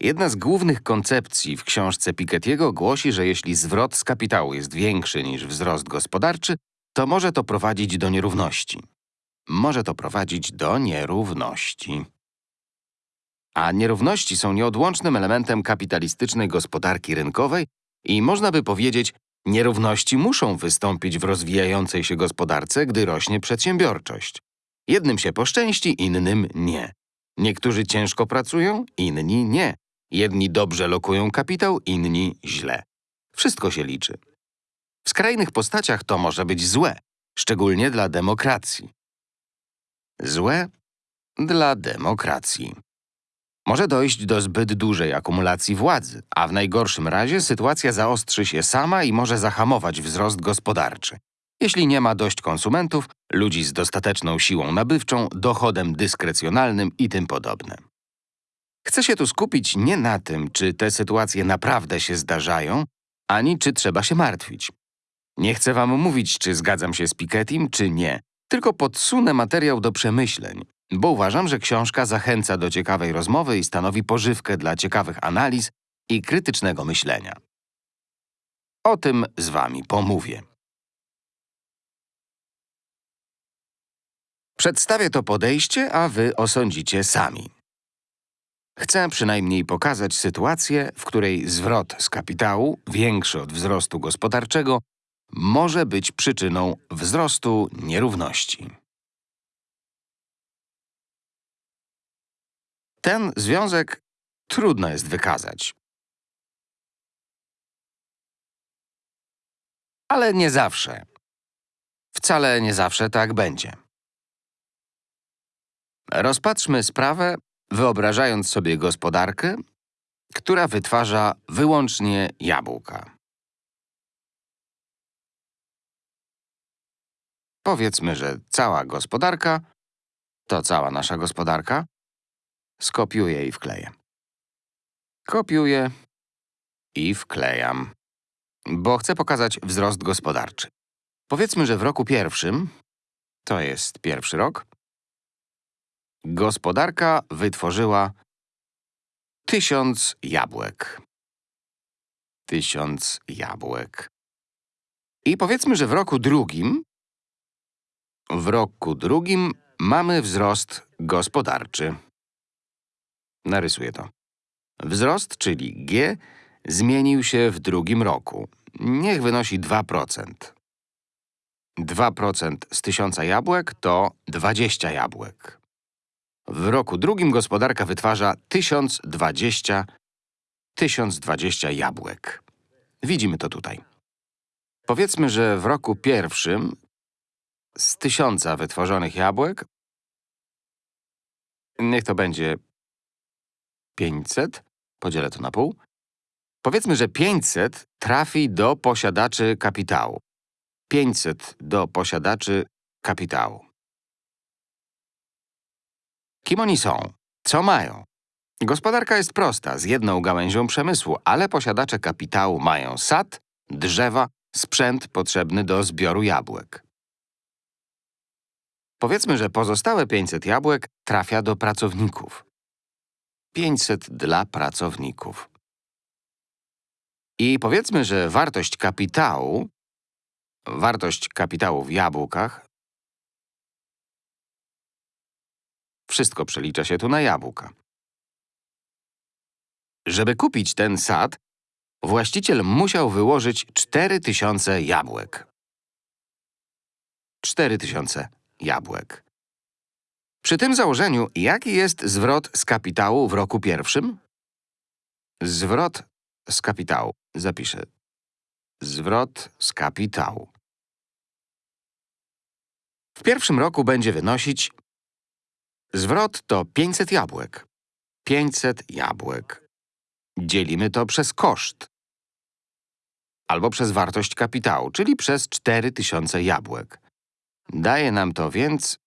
Jedna z głównych koncepcji w książce Piketty'ego głosi, że jeśli zwrot z kapitału jest większy niż wzrost gospodarczy, to może to prowadzić do nierówności. Może to prowadzić do nierówności. A nierówności są nieodłącznym elementem kapitalistycznej gospodarki rynkowej i można by powiedzieć, nierówności muszą wystąpić w rozwijającej się gospodarce, gdy rośnie przedsiębiorczość. Jednym się poszczęści, innym nie. Niektórzy ciężko pracują, inni nie. Jedni dobrze lokują kapitał, inni źle. Wszystko się liczy. W skrajnych postaciach to może być złe, szczególnie dla demokracji. Złe dla demokracji. Może dojść do zbyt dużej akumulacji władzy, a w najgorszym razie sytuacja zaostrzy się sama i może zahamować wzrost gospodarczy. Jeśli nie ma dość konsumentów, ludzi z dostateczną siłą nabywczą, dochodem dyskrecjonalnym i tym podobne. Chcę się tu skupić nie na tym, czy te sytuacje naprawdę się zdarzają, ani czy trzeba się martwić. Nie chcę wam mówić, czy zgadzam się z Pikettym, czy nie, tylko podsunę materiał do przemyśleń, bo uważam, że książka zachęca do ciekawej rozmowy i stanowi pożywkę dla ciekawych analiz i krytycznego myślenia. O tym z wami pomówię. Przedstawię to podejście, a wy osądzicie sami. Chcę przynajmniej pokazać sytuację, w której zwrot z kapitału, większy od wzrostu gospodarczego, może być przyczyną wzrostu nierówności. Ten związek trudno jest wykazać. Ale nie zawsze. Wcale nie zawsze tak będzie. Rozpatrzmy sprawę, wyobrażając sobie gospodarkę, która wytwarza wyłącznie jabłka. Powiedzmy, że cała gospodarka to cała nasza gospodarka. Skopiuję i wkleję. Kopiuję i wklejam, bo chcę pokazać wzrost gospodarczy. Powiedzmy, że w roku pierwszym, to jest pierwszy rok, gospodarka wytworzyła tysiąc jabłek. Tysiąc jabłek. I powiedzmy, że w roku drugim, w roku drugim mamy wzrost gospodarczy. Narysuję to. Wzrost, czyli G, zmienił się w drugim roku. Niech wynosi 2%. 2% z tysiąca jabłek to 20 jabłek. W roku drugim gospodarka wytwarza 1020, 1020 jabłek. Widzimy to tutaj. Powiedzmy, że w roku pierwszym z tysiąca wytworzonych jabłek niech to będzie 500, podzielę to na pół. Powiedzmy, że 500 trafi do posiadaczy kapitału. 500 do posiadaczy kapitału. Kim oni są? Co mają? Gospodarka jest prosta, z jedną gałęzią przemysłu, ale posiadacze kapitału mają sad, drzewa, sprzęt potrzebny do zbioru jabłek. Powiedzmy, że pozostałe 500 jabłek trafia do pracowników. 500 dla pracowników. I powiedzmy, że wartość kapitału, wartość kapitału w jabłkach, wszystko przelicza się tu na jabłka. Żeby kupić ten sad, właściciel musiał wyłożyć 4000 jabłek. 4000 jabłek. Przy tym założeniu, jaki jest zwrot z kapitału w roku pierwszym? Zwrot z kapitału. Zapiszę. Zwrot z kapitału. W pierwszym roku będzie wynosić Zwrot to 500 jabłek. 500 jabłek. Dzielimy to przez koszt. Albo przez wartość kapitału, czyli przez 4000 jabłek. Daje nam to więc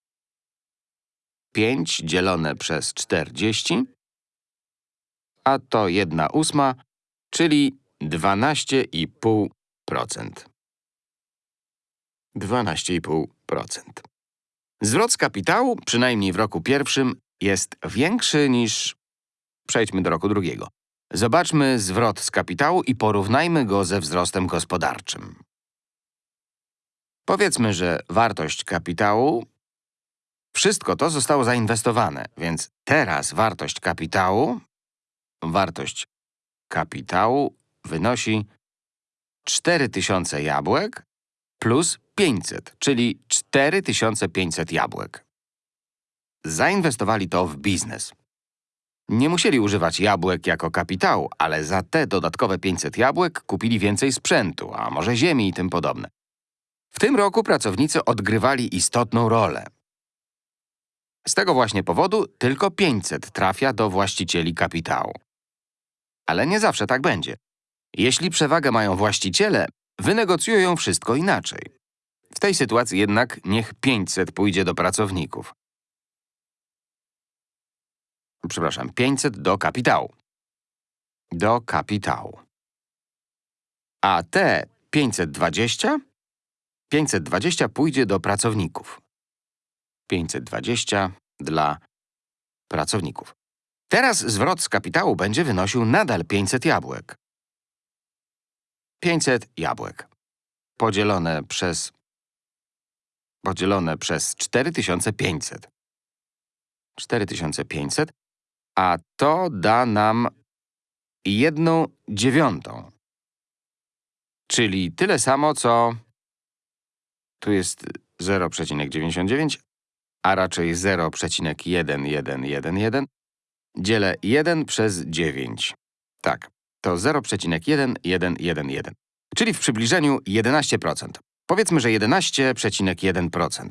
5 dzielone przez 40, a to 1 ósma, czyli 12,5%. 12,5%. Zwrot z kapitału, przynajmniej w roku pierwszym, jest większy niż… Przejdźmy do roku drugiego. Zobaczmy zwrot z kapitału i porównajmy go ze wzrostem gospodarczym. Powiedzmy, że wartość kapitału… Wszystko to zostało zainwestowane, więc teraz wartość kapitału… Wartość kapitału wynosi 4000 jabłek plus 500, czyli 4500 jabłek. Zainwestowali to w biznes. Nie musieli używać jabłek jako kapitału, ale za te dodatkowe 500 jabłek kupili więcej sprzętu, a może ziemi i tym podobne. W tym roku pracownicy odgrywali istotną rolę. Z tego właśnie powodu tylko 500 trafia do właścicieli kapitału. Ale nie zawsze tak będzie. Jeśli przewagę mają właściciele, wynegocjują wszystko inaczej. W tej sytuacji jednak niech 500 pójdzie do pracowników. Przepraszam, 500 do kapitału. Do kapitału. A te 520? 520 pójdzie do pracowników. 520 dla pracowników. Teraz zwrot z kapitału będzie wynosił nadal 500 jabłek. 500 jabłek. Podzielone przez… Podzielone przez 4500. 4500, a to da nam jedną dziewiątą. Czyli tyle samo, co… Tu jest 0,99, a raczej 0,1111. Dzielę 1 przez 9. Tak, to 0,1111, czyli w przybliżeniu 11%. Powiedzmy, że 11,1%.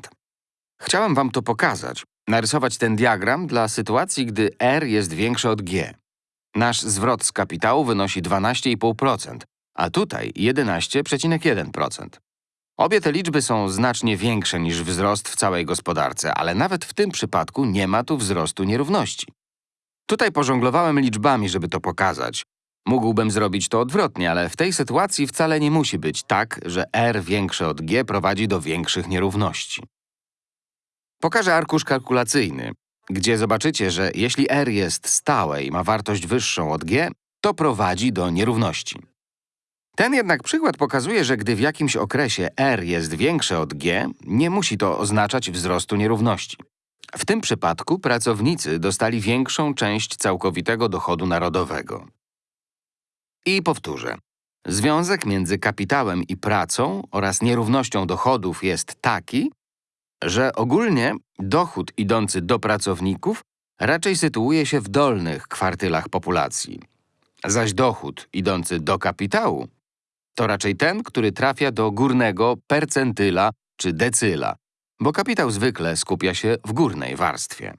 Chciałem wam to pokazać, narysować ten diagram dla sytuacji, gdy R jest większe od G. Nasz zwrot z kapitału wynosi 12,5%, a tutaj 11,1%. Obie te liczby są znacznie większe niż wzrost w całej gospodarce, ale nawet w tym przypadku nie ma tu wzrostu nierówności. Tutaj pożonglowałem liczbami, żeby to pokazać. Mógłbym zrobić to odwrotnie, ale w tej sytuacji wcale nie musi być tak, że R większe od G prowadzi do większych nierówności. Pokażę arkusz kalkulacyjny, gdzie zobaczycie, że jeśli R jest stałe i ma wartość wyższą od G, to prowadzi do nierówności. Ten jednak przykład pokazuje, że gdy w jakimś okresie R jest większe od G, nie musi to oznaczać wzrostu nierówności. W tym przypadku pracownicy dostali większą część całkowitego dochodu narodowego. I powtórzę. Związek między kapitałem i pracą oraz nierównością dochodów jest taki, że ogólnie dochód idący do pracowników raczej sytuuje się w dolnych kwartylach populacji, zaś dochód idący do kapitału to raczej ten, który trafia do górnego percentyla czy decyla, bo kapitał zwykle skupia się w górnej warstwie.